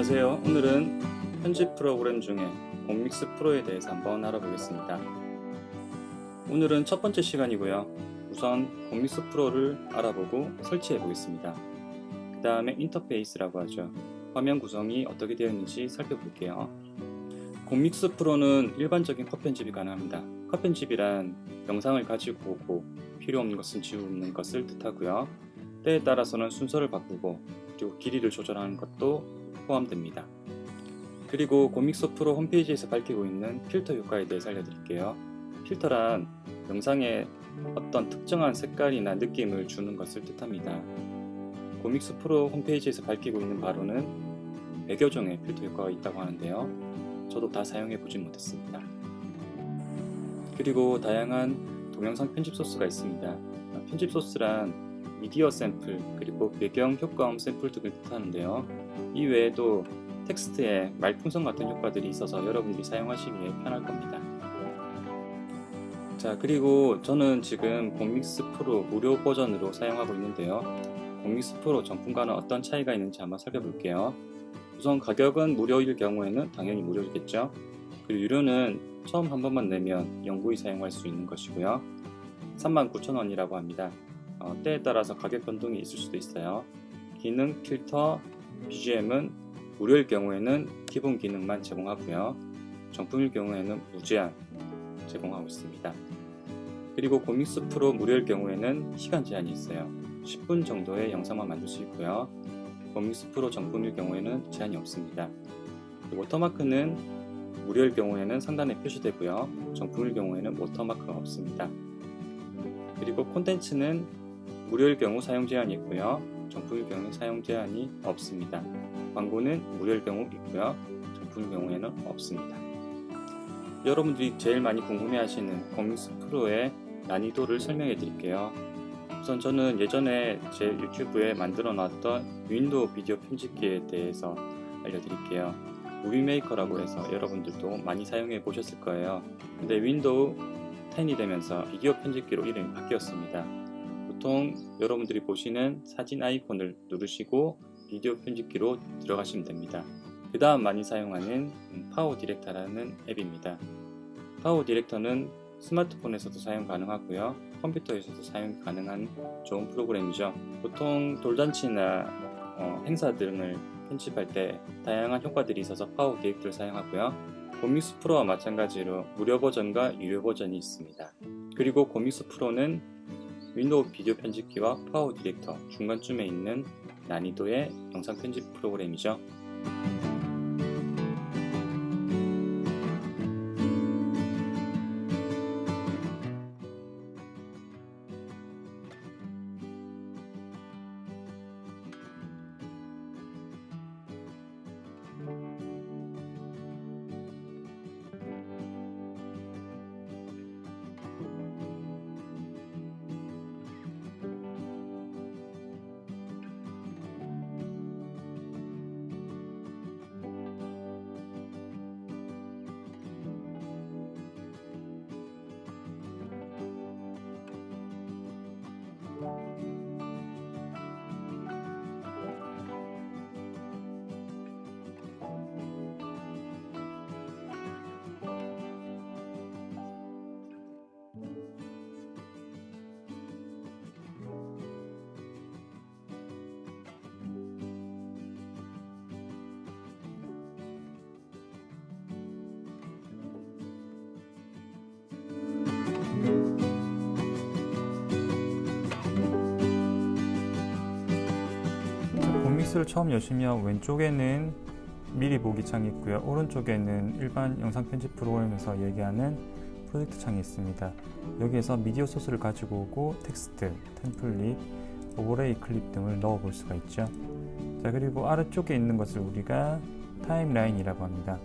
오늘은 편집 프로그램 중에 곰믹스 프로에 대해서 한번 알아보겠습니다. 오늘은 첫 번째 시간이고요. 우선 곰믹스 프로를 알아보고 설치해 보겠습니다. 그 다음에 인터페이스라고 하죠. 화면 구성이 어떻게 되어 있는지 살펴볼게요. 곰믹스 프로는 일반적인 컷 편집이 가능합니다. 컷 편집이란 영상을 가지고 오고 필요 없는 것은 지우는 것을 뜻하고요. 때에 따라서는 순서를 바꾸고 그리고 길이를 조절하는 것도 포함됩니다. 그리고 고믹스 프로 홈페이지에서 밝히고 있는 필터 효과에 대해서 알려드릴게요. 필터란 영상에 어떤 특정한 색깔이나 느낌을 주는 것을 뜻합니다. 고믹스 프로 홈페이지에서 밝히고 있는 바로는 100여 종의 필터 효과가 있다고 하는데요. 저도 다 사용해 보진 못했습니다. 그리고 다양한 동영상 편집 소스가 있습니다. 편집 소스란 미디어 샘플 그리고 배경 효과음 샘플 등을 뜻하는데요. 이 외에도 텍스트에 말풍선 같은 효과들이 있어서 여러분들이 사용하시기에 편할 겁니다. 자 그리고 저는 지금 곰믹스 프로 무료 버전으로 사용하고 있는데요. 곰믹스 프로 정품과는 어떤 차이가 있는지 한번 살펴볼게요. 우선 가격은 무료일 경우에는 당연히 무료겠죠. 그리고 유료는 처음 한 번만 내면 영구히 사용할 수 있는 것이고요. 39,000원이라고 합니다. 어, 때에 따라서 가격 변동이 있을 수도 있어요. 기능, 필터, BGM은 무료일 경우에는 기본 기능만 제공하고요. 정품일 경우에는 무제한 제공하고 있습니다. 그리고 고믹스 프로 무료일 경우에는 시간 제한이 있어요. 10분 정도의 영상만 만들 수 있고요. 고믹스 프로 정품일 경우에는 제한이 없습니다. 워터마크는 무료일 경우에는 상단에 표시되고요. 정품일 경우에는 워터마크가 없습니다. 그리고 콘텐츠는 무료일 경우 사용 제한이 있고요. 정품일 경우 사용 제한이 없습니다. 광고는 무료일 경우 있고요. 정품일 경우에는 없습니다. 여러분들이 제일 많이 궁금해하시는 곰믹스 프로의 난이도를 설명해 드릴게요. 우선 저는 예전에 제 유튜브에 만들어 놨던 윈도우 비디오 편집기에 대해서 알려드릴게요. 무비메이커라고 해서 여러분들도 많이 사용해 보셨을 거예요. 근데 윈도우 10이 되면서 비디오 편집기로 이름이 바뀌었습니다. 보통 여러분들이 보시는 사진 아이콘을 누르시고 비디오 편집기로 들어가시면 됩니다. 그 다음 많이 사용하는 파워 디렉터라는 앱입니다. 파워 디렉터는 스마트폰에서도 사용 가능하고요. 컴퓨터에서도 사용 가능한 좋은 프로그램이죠. 보통 돌잔치나 어, 행사 등을 편집할 때 다양한 효과들이 있어서 파워 디렉터를 사용하고요. 곰믹스 프로와 마찬가지로 무료 버전과 유료 버전이 있습니다. 그리고 곰믹스 프로는 윈도우 비디오 편집기와 파워 디렉터 중간쯤에 있는 난이도의 영상 편집 프로그램이죠. 믹스를 처음 여시면 왼쪽에는 미리 보기 창이 있고요. 오른쪽에는 일반 영상 편집 프로그램에서 얘기하는 프로젝트 창이 있습니다. 여기에서 미디어 소스를 가지고 오고 텍스트, 템플릿, 오버레이 클립 등을 넣어 볼 수가 있죠. 자 그리고 아래쪽에 있는 것을 우리가 타임라인이라고 합니다